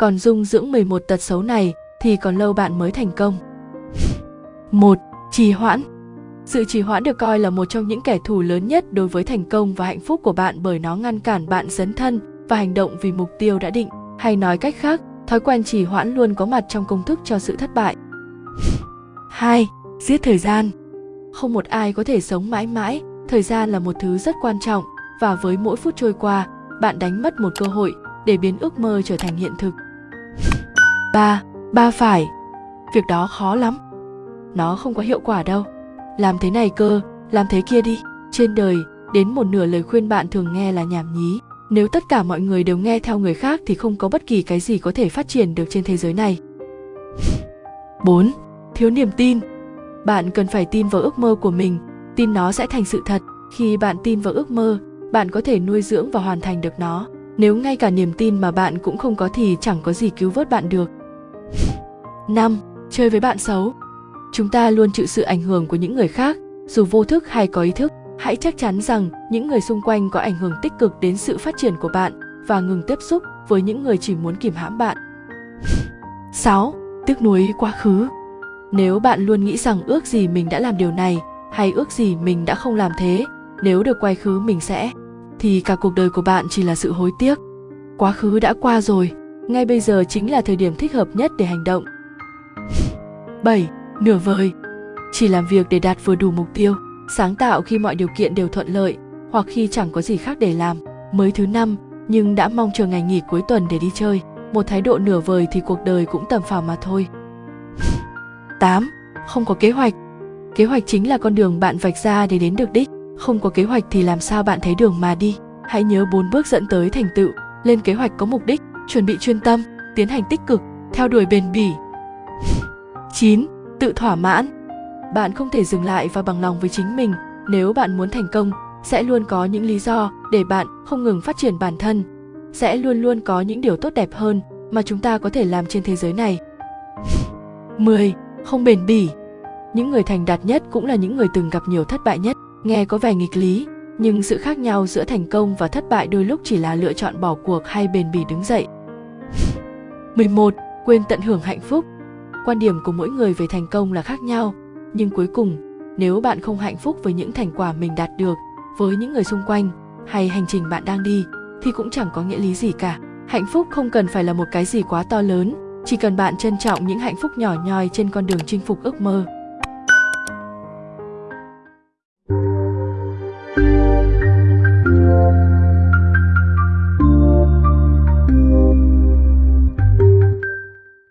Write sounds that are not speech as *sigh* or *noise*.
còn dung dưỡng 11 tật xấu này thì còn lâu bạn mới thành công. *laughs* 1. Trì hoãn sự trì hoãn được coi là một trong những kẻ thù lớn nhất đối với thành công và hạnh phúc của bạn bởi nó ngăn cản bạn dấn thân và hành động vì mục tiêu đã định. Hay nói cách khác, thói quen trì hoãn luôn có mặt trong công thức cho sự thất bại. *laughs* 2. Giết thời gian Không một ai có thể sống mãi mãi, thời gian là một thứ rất quan trọng và với mỗi phút trôi qua, bạn đánh mất một cơ hội để biến ước mơ trở thành hiện thực. Ba, Ba phải Việc đó khó lắm. Nó không có hiệu quả đâu. Làm thế này cơ, làm thế kia đi. Trên đời, đến một nửa lời khuyên bạn thường nghe là nhảm nhí. Nếu tất cả mọi người đều nghe theo người khác thì không có bất kỳ cái gì có thể phát triển được trên thế giới này. 4. Thiếu niềm tin Bạn cần phải tin vào ước mơ của mình, tin nó sẽ thành sự thật. Khi bạn tin vào ước mơ, bạn có thể nuôi dưỡng và hoàn thành được nó. Nếu ngay cả niềm tin mà bạn cũng không có thì chẳng có gì cứu vớt bạn được. 5. Chơi với bạn xấu Chúng ta luôn chịu sự ảnh hưởng của những người khác, dù vô thức hay có ý thức. Hãy chắc chắn rằng những người xung quanh có ảnh hưởng tích cực đến sự phát triển của bạn và ngừng tiếp xúc với những người chỉ muốn kìm hãm bạn. *laughs* 6. Tiếc nuối quá khứ Nếu bạn luôn nghĩ rằng ước gì mình đã làm điều này hay ước gì mình đã không làm thế, nếu được quay khứ mình sẽ, thì cả cuộc đời của bạn chỉ là sự hối tiếc. Quá khứ đã qua rồi, ngay bây giờ chính là thời điểm thích hợp nhất để hành động. 7. Nửa vời Chỉ làm việc để đạt vừa đủ mục tiêu, sáng tạo khi mọi điều kiện đều thuận lợi hoặc khi chẳng có gì khác để làm. Mới thứ năm, nhưng đã mong chờ ngày nghỉ cuối tuần để đi chơi. Một thái độ nửa vời thì cuộc đời cũng tầm phào mà thôi. 8. Không có kế hoạch Kế hoạch chính là con đường bạn vạch ra để đến được đích. Không có kế hoạch thì làm sao bạn thấy đường mà đi. Hãy nhớ bốn bước dẫn tới thành tựu. Lên kế hoạch có mục đích, chuẩn bị chuyên tâm, tiến hành tích cực, theo đuổi bền bỉ. 9. Tự thỏa mãn Bạn không thể dừng lại và bằng lòng với chính mình. Nếu bạn muốn thành công, sẽ luôn có những lý do để bạn không ngừng phát triển bản thân. Sẽ luôn luôn có những điều tốt đẹp hơn mà chúng ta có thể làm trên thế giới này. 10. Không bền bỉ những người thành đạt nhất cũng là những người từng gặp nhiều thất bại nhất nghe có vẻ nghịch lý nhưng sự khác nhau giữa thành công và thất bại đôi lúc chỉ là lựa chọn bỏ cuộc hay bền bỉ đứng dậy 11. Quên tận hưởng hạnh phúc Quan điểm của mỗi người về thành công là khác nhau, nhưng cuối cùng, nếu bạn không hạnh phúc với những thành quả mình đạt được, với những người xung quanh hay hành trình bạn đang đi thì cũng chẳng có nghĩa lý gì cả. Hạnh phúc không cần phải là một cái gì quá to lớn, chỉ cần bạn trân trọng những hạnh phúc nhỏ nhoi trên con đường chinh phục ước mơ.